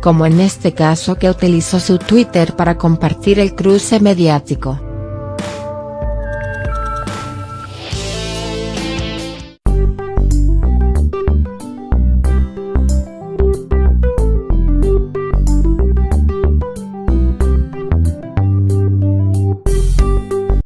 como en este caso que utilizó su Twitter para compartir el cruce mediático.